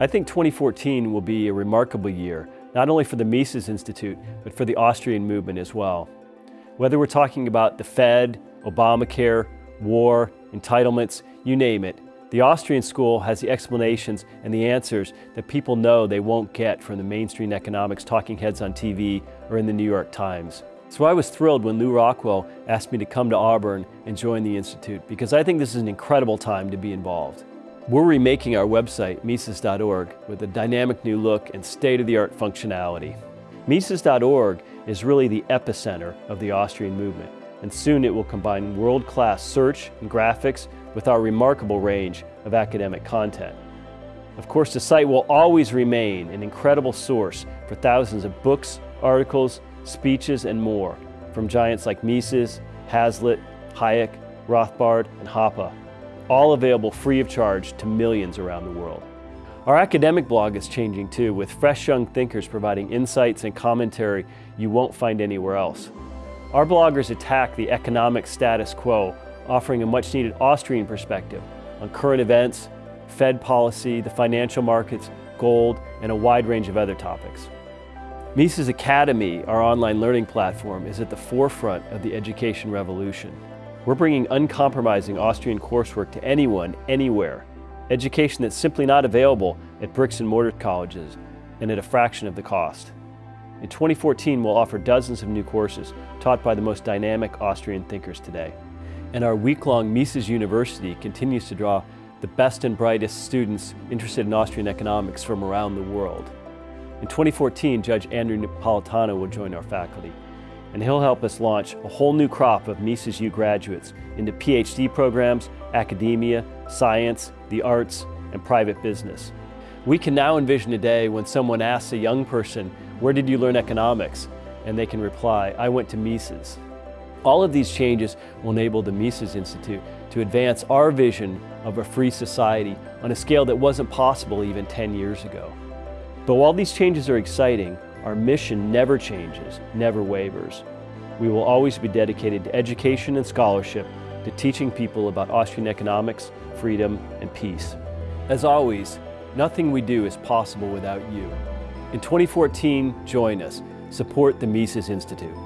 I think 2014 will be a remarkable year, not only for the Mises Institute, but for the Austrian movement as well. Whether we're talking about the Fed, Obamacare, war, entitlements, you name it, the Austrian school has the explanations and the answers that people know they won't get from the mainstream economics talking heads on TV or in the New York Times. So I was thrilled when Lew Rockwell asked me to come to Auburn and join the Institute because I think this is an incredible time to be involved. We're remaking our website, Mises.org, with a dynamic new look and state-of-the-art functionality. Mises.org is really the epicenter of the Austrian movement, and soon it will combine world-class search and graphics with our remarkable range of academic content. Of course, the site will always remain an incredible source for thousands of books, articles, speeches, and more from giants like Mises, Hazlitt, Hayek, Rothbard, and Hoppe, all available free of charge to millions around the world. Our academic blog is changing too, with fresh young thinkers providing insights and commentary you won't find anywhere else. Our bloggers attack the economic status quo offering a much needed Austrian perspective on current events, Fed policy, the financial markets, gold, and a wide range of other topics. Mises Academy, our online learning platform, is at the forefront of the education revolution. We're bringing uncompromising Austrian coursework to anyone, anywhere. Education that's simply not available at bricks and mortar colleges and at a fraction of the cost. In 2014, we'll offer dozens of new courses taught by the most dynamic Austrian thinkers today. And our week-long Mises University continues to draw the best and brightest students interested in Austrian economics from around the world. In 2014, Judge Andrew Napolitano will join our faculty, and he'll help us launch a whole new crop of Mises U graduates into PhD programs, academia, science, the arts, and private business. We can now envision a day when someone asks a young person, where did you learn economics? And they can reply, I went to Mises. All of these changes will enable the Mises Institute to advance our vision of a free society on a scale that wasn't possible even 10 years ago. But while these changes are exciting, our mission never changes, never wavers. We will always be dedicated to education and scholarship, to teaching people about Austrian economics, freedom, and peace. As always, nothing we do is possible without you. In 2014, join us. Support the Mises Institute.